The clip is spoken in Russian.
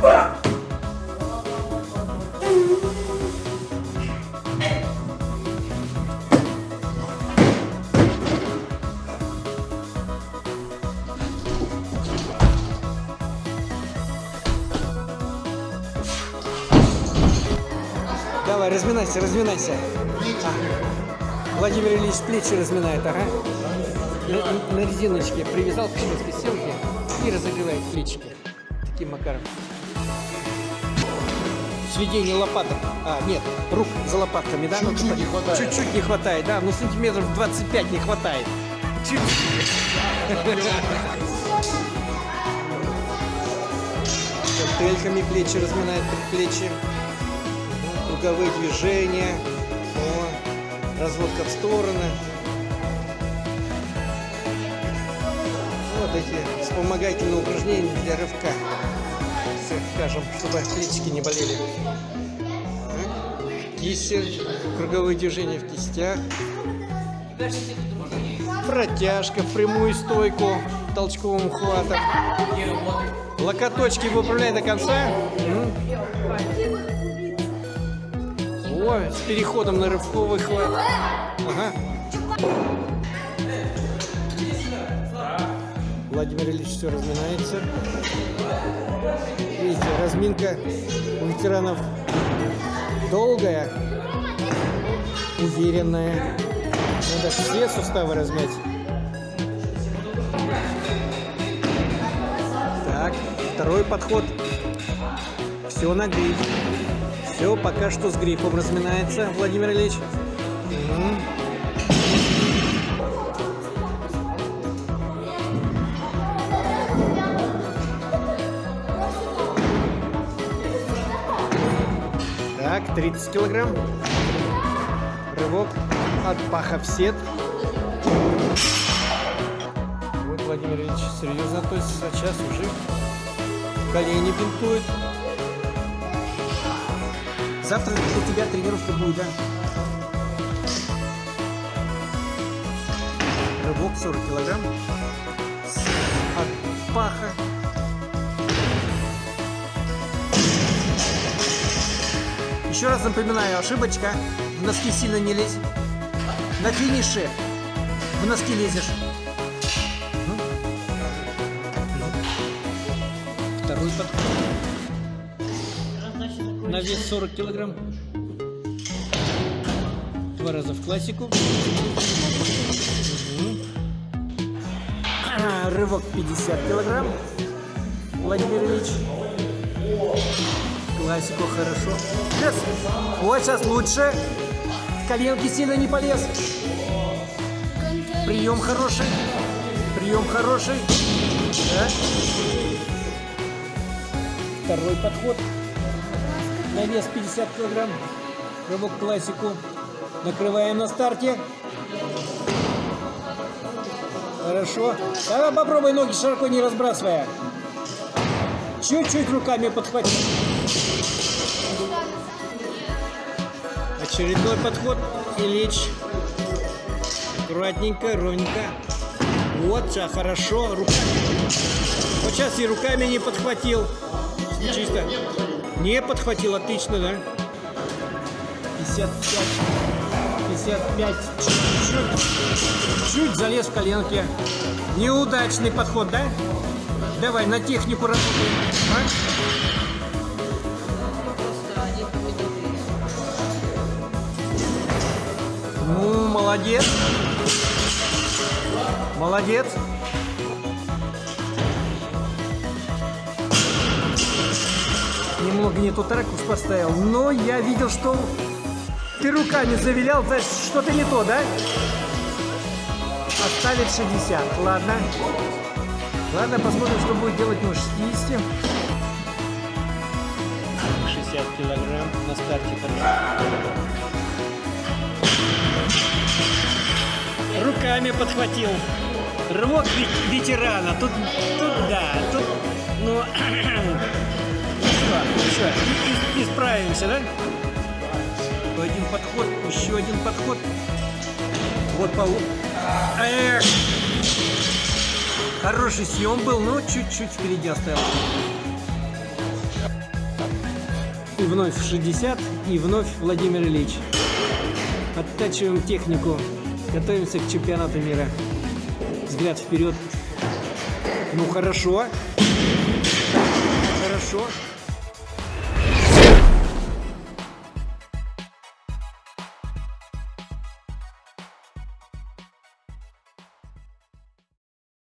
Fuck! Давай, разминайся, разминайся. А, Владимир Ильич плечи разминает, ага. На, на резиночке привязал к шведской стенке и разогревает плечики. Таким макаром. Сведение лопаток. А, нет, рук за лопатками, да? Ну, Чуть-чуть типа, не хватает. Чуть-чуть не хватает, да. Ну, сантиметров 25 не хватает. Чуть-чуть. Гантельками плечи разминает предплечье. Круговые движения. О, разводка в стороны. Вот эти вспомогательные упражнения для рывка. Скажем, чтобы плечики не болели. Так. Кисти, круговые движения в кистях. Протяжка в прямую стойку толчковым ухватом. Локоточки выправляй до конца. О, с переходом на рывковый хват. Ага. Владимир Ильич все разминается. Видите, разминка у ветеранов долгая, уверенная. Надо все суставы размять. Так, второй подход. Все на гриф. Все пока что с грифом разминается, Владимир Ильич. Так, 30 килограмм. Рывок от паха в сет. Вот Владимир Ильич серьезно относится. Сейчас уже колени бинтует. Завтра для тебя тренировка будет, да? Рывок 40 килограмм. От паха. Еще раз напоминаю, ошибочка. В носки сильно не лезь. На финише в носки лезешь. Ну. Второй подход. На вес 40 килограмм. Два раза в классику. Рывок 50 килограмм. Владимир Ильич. Классику хорошо. Сейчас. Вот сейчас лучше. В коленки сильно не полез. Прием хороший. Прием хороший. Да. Второй подход. На вес 50 килограмм. Рывок классику. Накрываем на старте. Хорошо. Давай попробуй ноги широко не разбрасывая. Чуть-чуть руками подхвати. Очередной подход. Ильич. Аккуратненько, ровненько. Вот, сейчас хорошо. Руками. Вот сейчас и руками не подхватил. Чисто. Не подхватил, отлично, да? 55. 55. Чуть-чуть. Чуть залез в коленки. Неудачный подход, да? Давай, на технику работаем. А? Ну, молодец. Молодец. Немного не тот ракурс поставил, но я видел, что ты руками завилял, значит, что-то не то, да? Оставить 60, ладно. Ладно, посмотрим, что будет делать на 60. 60 килограмм на старте руками подхватил. Рывок ве- ветерана. Тут, тут да, тут, ну, ничего, ничего, и- и- исправимся, да? Один подход, еще один подход. Вот по... Эх! Хороший съем был, но чуть-чуть впереди оставил. И вновь 60, и вновь Владимир Ильич. Оттачиваем технику. Готовимся к чемпионату мира. Взгляд вперед. Ну хорошо. Хорошо.